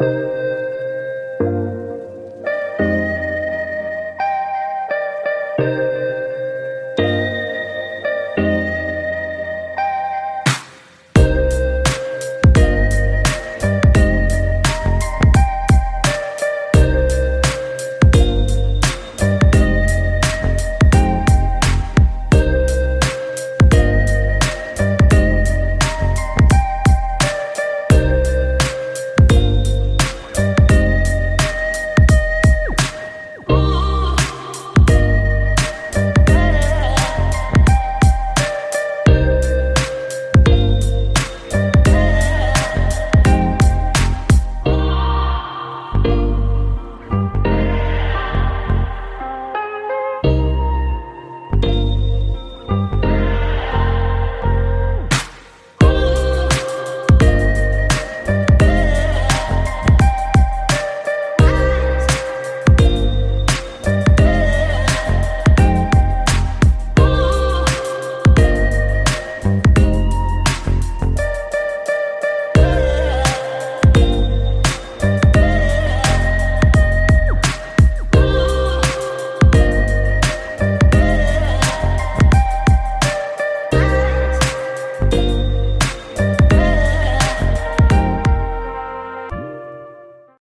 Música